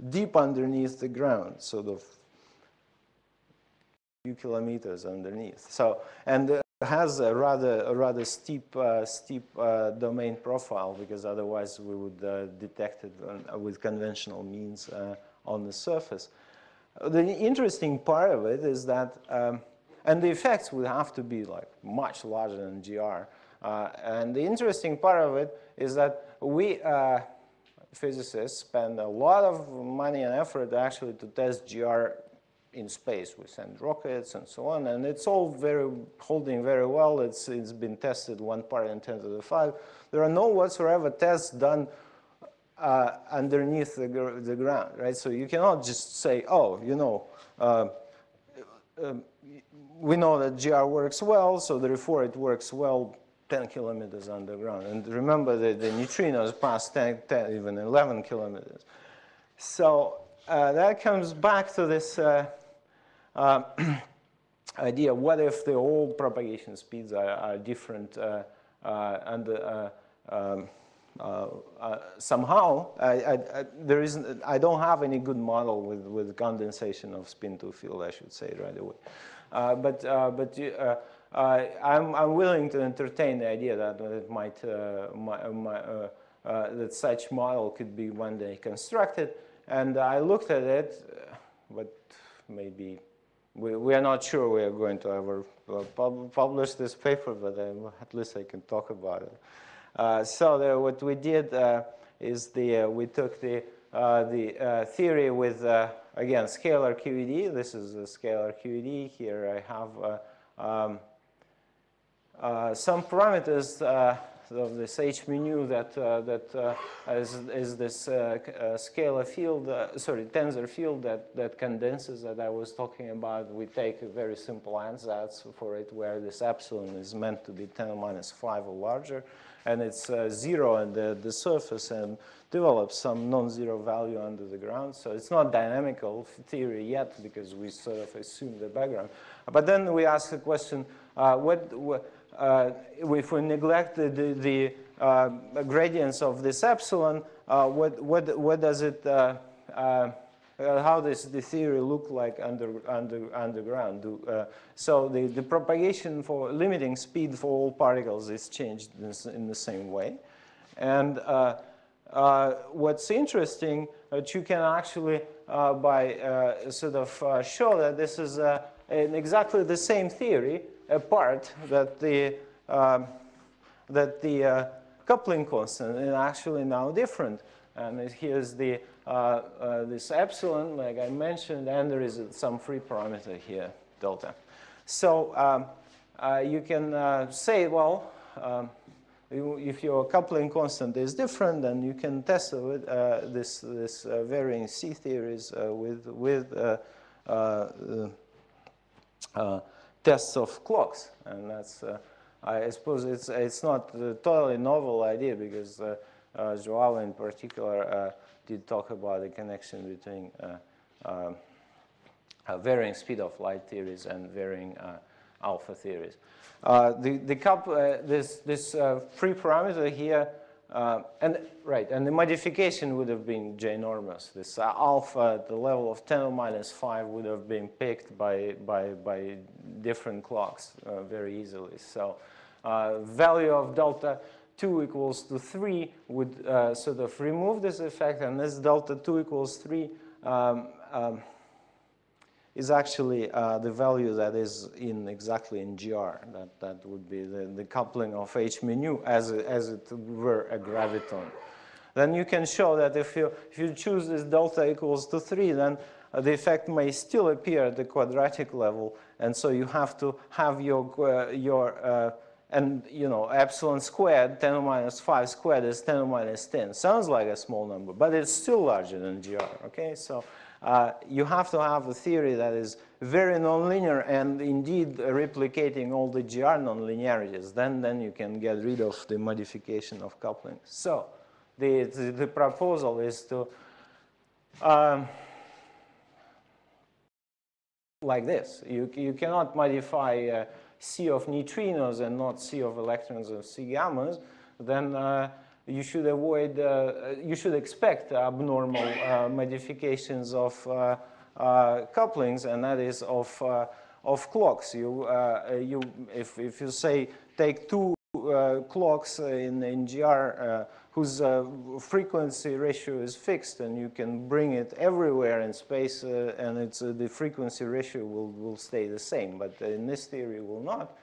deep underneath the ground, sort of few kilometers underneath. So, and uh, has a rather, a rather steep, uh, steep uh, domain profile because otherwise we would uh, detect it with conventional means uh, on the surface. The interesting part of it is that um, and the effects would have to be like much larger than GR. Uh, and the interesting part of it is that we uh, physicists spend a lot of money and effort actually to test GR in space. We send rockets and so on, and it's all very holding very well. It's, it's been tested one part in 10 to the 5. There are no whatsoever tests done uh, underneath the, the ground, right? So you cannot just say, oh, you know, uh, um, we know that GR works well, so therefore it works well 10 kilometers underground. And remember that the neutrinos pass 10, 10 even 11 kilometers. So uh, that comes back to this uh, uh, idea, what if the old propagation speeds are, are different uh, uh, and uh, um, uh, somehow, I, I, there isn't, I don't have any good model with, with condensation of spin-2 field, I should say right away. But but I'm, I'm willing to entertain the idea that it might, my, my, that such model could be one day constructed. And I looked at it, but maybe we, we are not sure we are going to ever pub publish this paper, but at least I can talk about it. Uh, so the, what we did uh, is the, uh, we took the, the theory with, again, scalar QED. This is a scalar QED. Here I have um, some parameters of this H mu that uh, that uh, is, is this uh, scalar field, sorry, tensor field that that condenses that I was talking about. We take a very simple ansatz for it, where this epsilon is meant to be 10 minus 5 or larger, and it's uh, zero on the, the surface and develops some non-zero value under the ground. So it's not dynamical theory yet because we sort of assume the background. But then we ask the question, uh, what, uh, if we neglect the, the, the uh, gradients of this epsilon, uh, what, what, what does it uh, uh, how does the theory look like under, under, underground? Do, uh, so the, the propagation for limiting speed for all particles is changed in, the same way. And uh, uh what's interesting that you can actually, uh, by uh, sort of show that this is exactly the same theory, apart that the, um, that the coupling constant is actually now different. And here's the uh, uh, this epsilon, like I mentioned, and there is some free parameter here, delta. So um, uh, you can say, well, um, if your coupling constant is different, then you can test uh, this, this uh, varying C theories uh, with, with tests of clocks. And that's, I suppose it's, it's not a totally novel idea because Joao in particular did talk about the connection between uh, um, uh, varying speed of light theories and varying uh, alpha theories. the the couple, this this free parameter here uh, and right, and the modification would have been ginormous. This uh, alpha at the level of 10 minus 5 would have been picked by, by, by different clocks uh, very easily. So value of delta 2 equals to 3 would uh, sort of remove this effect, and this delta 2 equals 3 um, um, is actually uh, the value that is in exactly in GR. That, that would be the, the coupling of H as, as it were a graviton. Then you can show that if you, if you choose this delta equals to 3, then uh, the effect may still appear at the quadratic level, and so you have to have your, uh, your uh, and, you know, epsilon squared, 10 to minus 5 squared is 10 to minus 10. Sounds like a small number, but it's still larger than GR, okay? So uh, you have to have a theory that is very nonlinear and indeed replicating all the GR nonlinearities. Then, then you can get rid of the modification of coupling. So the, the, the proposal is to um, like this. You, you cannot modify uh, C of neutrinos and not C of electrons of C gammas. Then uh, you should avoid, uh, you should expect abnormal uh, modifications of uh, uh couplings, and that is of, uh, of clocks. You, uh, you, if, if you say take two clocks in, in GR whose frequency ratio is fixed and you can bring it everywhere in space and it's, the frequency ratio will, will stay the same, but in this theory will not.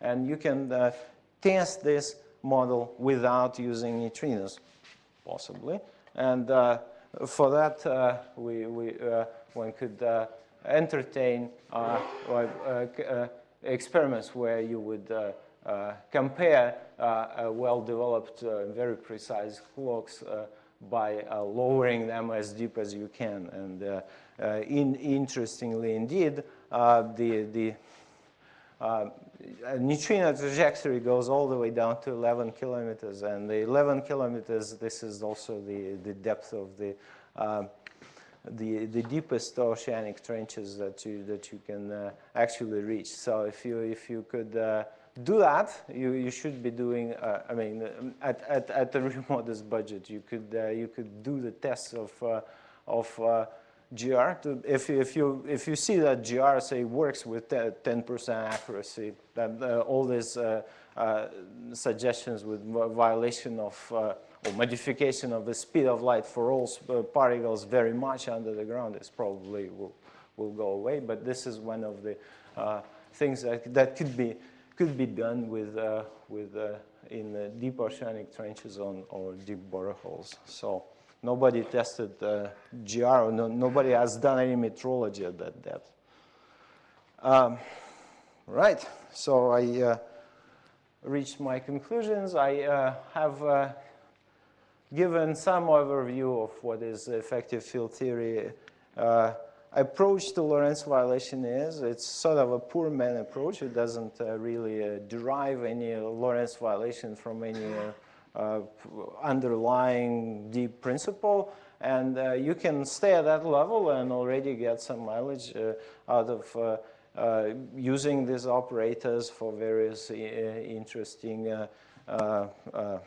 And you can test this model without using neutrinos, possibly. And uh, for that, uh, we, we, uh, one could uh, entertain uh, uh, uh experiments where you would uh, compare well-developed, very precise clocks by lowering them as deep as you can. And in, interestingly, indeed, the, the neutrino trajectory goes all the way down to 11 kilometers, and the 11 kilometers, this is also the, the depth of the, uh, the, the deepest oceanic trenches that you, that you can uh, actually reach. So if you, if you could uh, do that, you, you should be doing, uh, I mean, at, at, at a real modest budget, you could, uh, you could do the tests of, of GR. If, if, you, if you see that GR, say, works with 10% accuracy, then uh, all these uh, uh, suggestions with violation of uh, or modification of the speed of light for all uh, particles very much under the ground is probably will, will go away. But this is one of the uh, things that, that could be could be done with with in deep oceanic trenches on or deep boreholes. So. Nobody tested uh, GR, no, nobody has done any metrology at that depth. Um, right, so I uh, reached my conclusions. I uh, have uh, given some overview of what is effective field theory uh, approach to Lorentz violation is. It's sort of a poor man approach. It doesn't uh, really derive any Lorentz violation from any underlying deep principle. And uh, you can stay at that level and already get some mileage uh, out of uh, using these operators for various interesting uh, uh,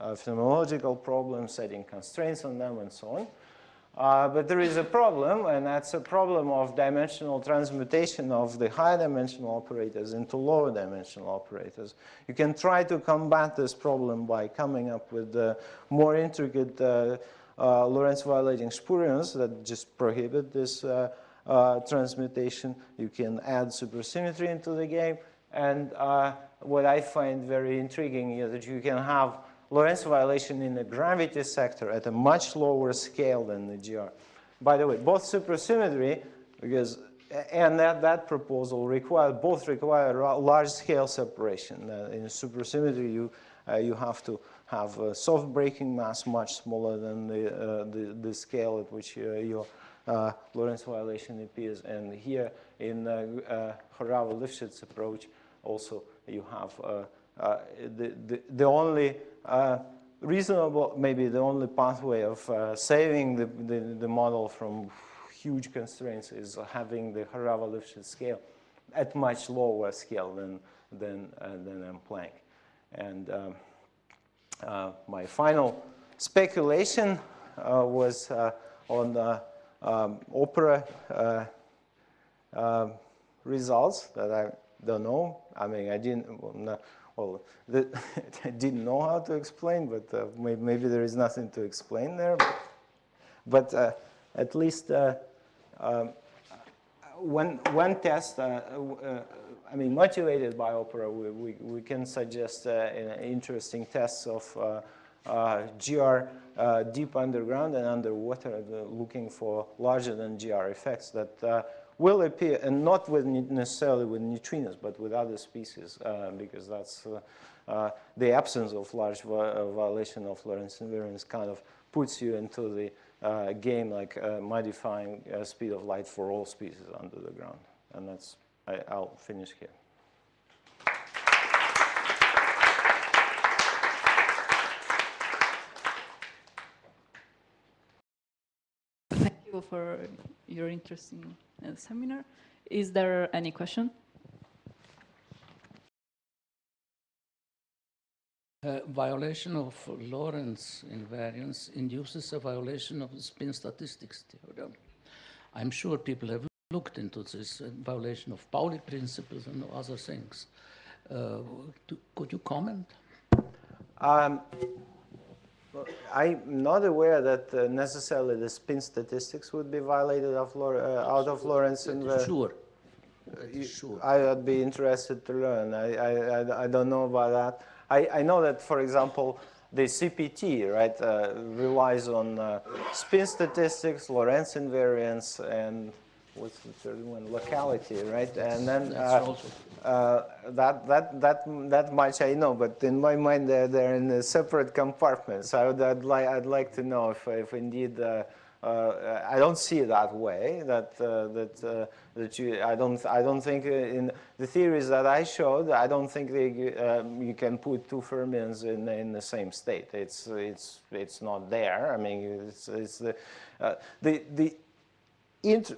phenomenological problems, setting constraints on them, and so on. Uh, but there is a problem, and that's a problem of dimensional transmutation of the high dimensional operators into lower dimensional operators. You can try to combat this problem by coming up with uh, more intricate uh, uh Lorentz violating spurions that just prohibit this transmutation. You can add supersymmetry into the game. And what I find very intriguing is that you can have Lorentz violation in the gravity sector at a much lower scale than the GR. By the way, both supersymmetry, because and that, that proposal require both require large scale separation. Uh, in supersymmetry, you uh, you have to have a soft breaking mass much smaller than the uh, the, the, scale at which uh, your uh, Lorentz violation appears. And here in uh, Horava-Lifshitz approach, also you have the, the the only uh, reasonable, maybe the only pathway of uh, saving the, the, the, model from huge constraints is having the Horava-Lifshitz scale at much lower scale than, than, uh, than M Planck. And um, uh, my final speculation uh, was uh, on um, opera results that I don't know. I mean, I didn't, well, the, I didn't know how to explain, but uh, maybe, maybe, there is nothing to explain there. But, uh, at least uh, um, one, one test, uh, uh, I mean, motivated by Opera, we, we, we can suggest uh, interesting tests of GR deep underground and underwater, looking for larger than GR effects that will appear, and not with necessarily with neutrinos, but with other species, uh, because that's uh, uh, the absence of large violation of Lorentz invariance kind of puts you into the uh, game like uh, modifying uh, speed of light for all species under the ground. And that's, I, I'll finish here. Thank you for your interesting uh, seminar. Is there any question? Uh, violation of Lorentz invariance induces a violation of the spin statistics theorem. I'm sure people have looked into this uh, violation of Pauli principles and other things. Uh, to, could you comment? Um, I'm not aware that uh, necessarily the spin statistics would be violated of Lor uh, out of Lorentz. Sure. Uh, sure. I would be interested to learn. I, I, I, I don't know about that. I, I know that, for example, the CPT, right, uh, relies on uh, spin statistics, Lorentz invariance, and what's the third one? Locality, right? And then uh, uh, that, that, that, that much I know, but in my mind, they're, they're in a separate compartments. I would, I'd, li I'd like to know if, if indeed uh, uh, I don't see it that way. That uh, that uh, that you. I don't. I don't think in the theories that I showed. I don't think they, um, you can put two fermions in in the same state. It's it's it's not there. I mean, it's it's the the the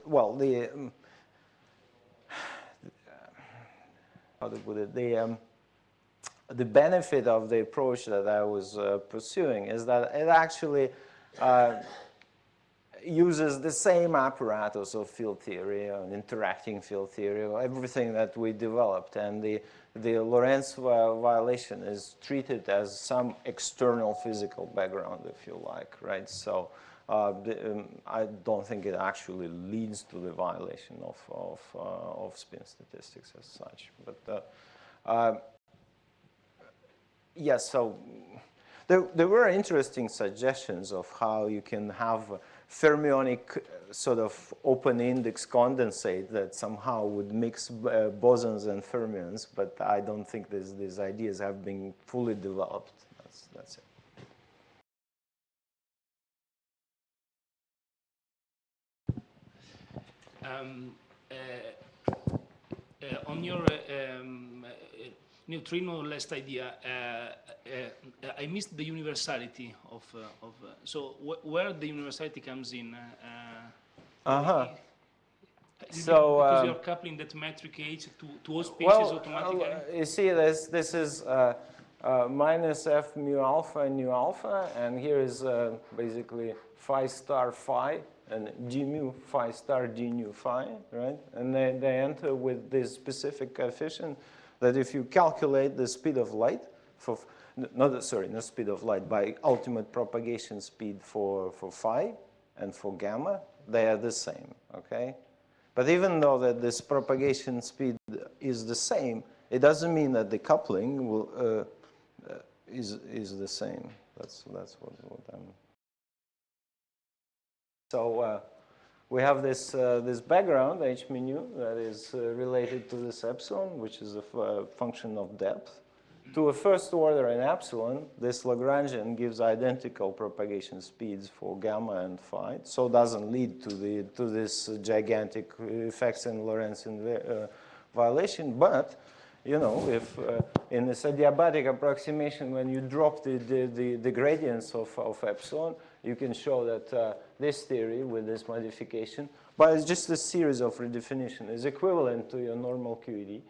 well the. Um, how to put it the um, the benefit of the approach that I was uh, pursuing is that it actually uh, uses the same apparatus of field theory and interacting field theory, everything that we developed. And the, the Lorentz violation is treated as some external physical background, if you like, right? So uh, um, I don't think it actually leads to the violation of, of, uh, of spin statistics as such. But uh, uh yes, so there, there were interesting suggestions of how you can have fermionic uh, sort of open index condensate that somehow would mix uh, bosons and fermions, but I don't think these ideas have been fully developed. That's, that's it. Um, uh, uh, on your uh, um, neutrino last idea, uh, uh, I missed the universality of, uh, of so wh where the universality comes in. uh-huh. So because um, you're coupling that metric H to, to all species well, automatically. you see, this this is uh, minus f mu alpha and nu alpha, and here is uh, basically phi star phi and d mu phi star d nu phi, right? And they, they enter with this specific coefficient that if you calculate the speed of light for, not, sorry, not speed of light, by ultimate propagation speed for, for phi and for gamma, they are the same, okay? But even though that this propagation speed is the same, it doesn't mean that the coupling will, uh, uh, is, is the same. That's, that's what, what I'm... So, uh, we have this, uh, this background, h mu, that is uh, related to this epsilon, which is a uh, function of depth. To a first order in epsilon, this Lagrangian gives identical propagation speeds for gamma and phi, so doesn't lead to, the, to this gigantic effects in Lorentz uh, violation, but you know, if uh, in this adiabatic approximation, when you drop the, the, the, the gradients of, of epsilon, you can show that uh, this theory with this modification, but it's just a series of redefinition, It's equivalent to your normal QED.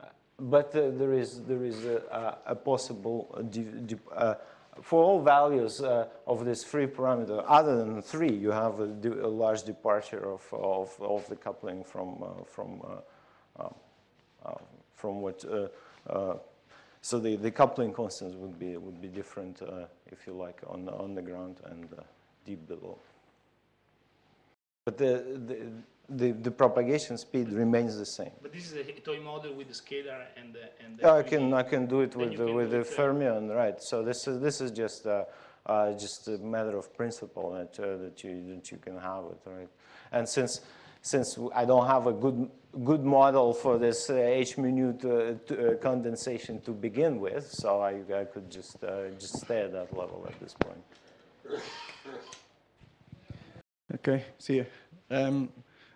Uh, but uh, there is, there is a, a possible, uh, uh, for all values uh, of this free parameter, other than three, you have a, a large departure of, of, of, the coupling from, from, from what so the, the coupling constants would be, would be different, uh, if you like, on, on the ground and uh, deep below. But the, the, the, the, propagation speed remains the same. But this is a toy model with the scalar and the, and the yeah, I can I can do it with the, with the fermion, right? So this is this is just uh, uh, just a matter of principle that uh, that you that you can have it, right? And since since I don't have a good good model for this uh, H minute uh, to, uh, condensation to begin with, so I, I could just uh, just stay at that level at this point. Okay, see you. Um,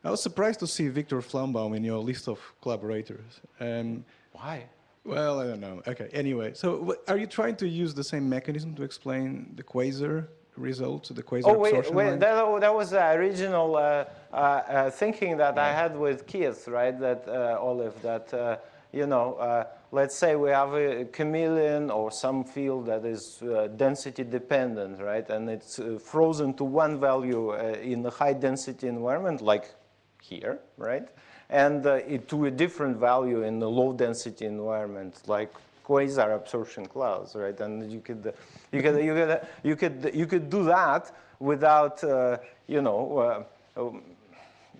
I was surprised to see Victor Flambaum in your list of collaborators. Um, Why? well, I don't know. Okay, anyway, so are you trying to use the same mechanism to explain the quasar results, the quasar Oh, wait, wait that, that was the original uh, uh, uh, thinking that I had with Keith, right? That uh, Olive, that, uh, you know, uh, let's say we have a chameleon or some field that is uh, density dependent, right? And it's uh, frozen to one value uh, in a high density environment, like here, right? And uh, it, to a different value in the low density environment, like quasar absorption clouds, right? And you could, you could, you could, you could, you could do that without, uh, you know, uh, um,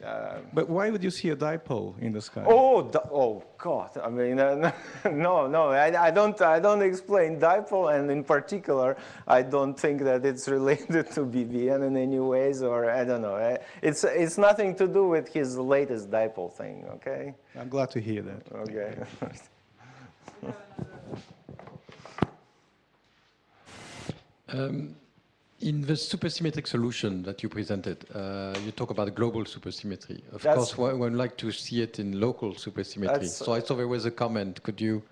uh, But why would you see a dipole in the sky? oh, oh God! I mean, uh, no, no, I, I don't, I don't explain dipole, and in particular, I don't think that it's related to BBN in any ways, or I don't know. Uh, It's, it's nothing to do with his latest dipole thing. Okay. I'm glad to hear that. Okay. Um, In the supersymmetric solution that you presented, uh, you talk about global supersymmetry. Of That's- course, one one would like to see it in local supersymmetry. So I saw there was a comment. Could you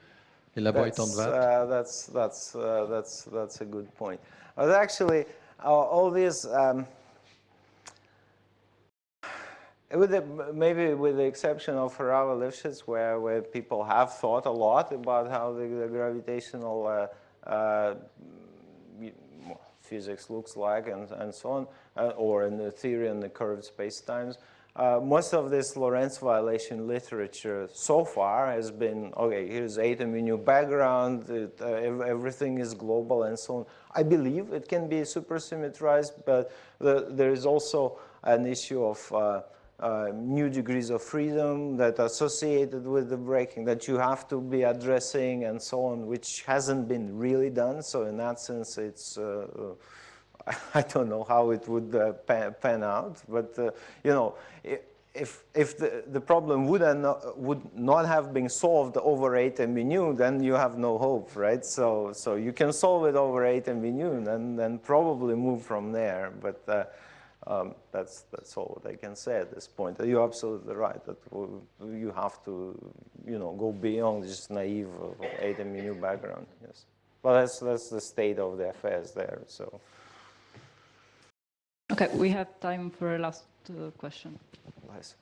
elaborate on that? Uh, that's that's uh, that's that's a good point. But actually, uh, all these, um, with the, maybe with the exception of Horava Lifshitz, where where people have thought a lot about how the, the gravitational uh, uh, physics looks like and, and so on, uh, or in the theory and the curved spacetimes. Uh, most of this Lorentz violation literature so far has been, okay, here's atom in new background, it, uh, everything is global and so on. I believe it can be supersymmetrized, but the, there is also an issue of uh, new degrees of freedom that are associated with the breaking that you have to be addressing and so on, which hasn't been really done. So in that sense, it's uh, I don't know how it would uh, pan, out, but uh, you know, if if the, the problem would not, would not have been solved over 8 MV nu, then you have no hope, right? So so you can solve it over 8 MV nu, and then then probably move from there. But uh, um, that's that's all that I can say at this point. You're absolutely right that you have to, you know, go beyond just naive uh, 8 MV nu background. Yes, but that's that's the state of the affairs there. So. Okay, we have time for a last uh, question. Nice.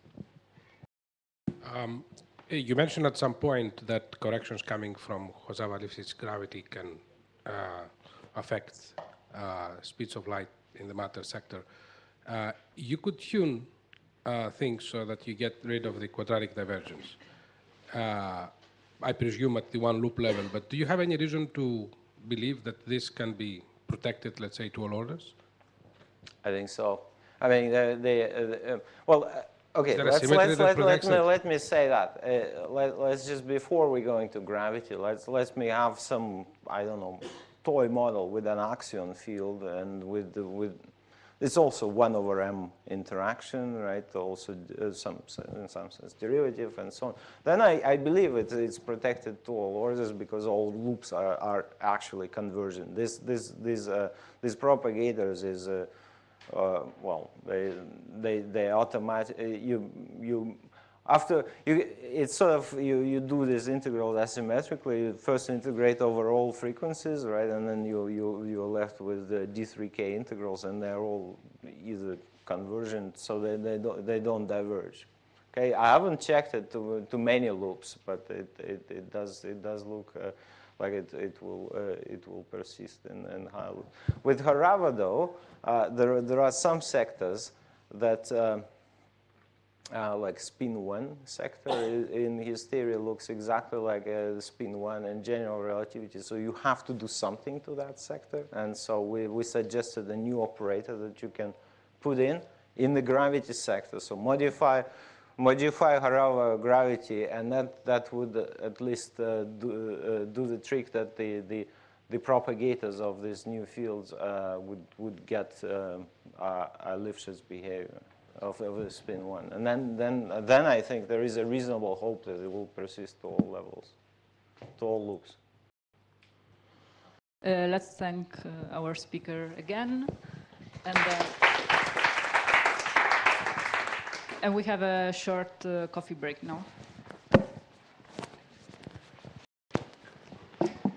Um, eh, You mentioned at some point that corrections coming from Horava-Lifshitz gravity can uh, affect uh, speeds of light in the matter sector. Uh, You could tune uh, things so that you get rid of the quadratic divergence. Uh, I presume at the one loop level, but do you have any reason to believe that this can be protected, let's say, to all orders? I think so. I mean, uh, they, uh, uh, well, uh, okay, let's, let's, let, let, me, let me say that. Uh, let, let's just, before we go into gravity, let's, let me have some, I don't know, toy model with an axion field and with, with it's also 1 over m interaction, right? Also uh, some, in some sense derivative and so on. Then I, I believe it, it's protected to all orders because all loops are, are actually convergent. This, this, this, uh, these propagators is, uh, uh, well, they, they, they automatic, uh, you, you, after, you, it's sort of, you, you do this integral asymmetrically, you first integrate over all frequencies, right, and then you, you, you're left with the D3K integrals, and they're all either convergent, so they, they, don't, they don't diverge. Okay, I haven't checked it to, to many loops, but it, it, it, does, it does look uh, like it, it, will, uh, it will persist in, in high loop. With Horava, though, uh, there, there are some sectors that, uh, like spin one sector in his theory looks exactly like uh, spin one in general relativity. So you have to do something to that sector. And so we, we suggested a new operator that you can put in in the gravity sector. So modify modify Horava gravity, and that, that would at least uh, do, uh, do the trick that the, the, the propagators of these new fields uh, would, would get um, a Lifshitz behavior of, of spin one. And then, then, then I think there is a reasonable hope that it will persist to all levels, to all loops. Uh, let's thank uh, our speaker again. And uh, And we have a short uh, coffee break now.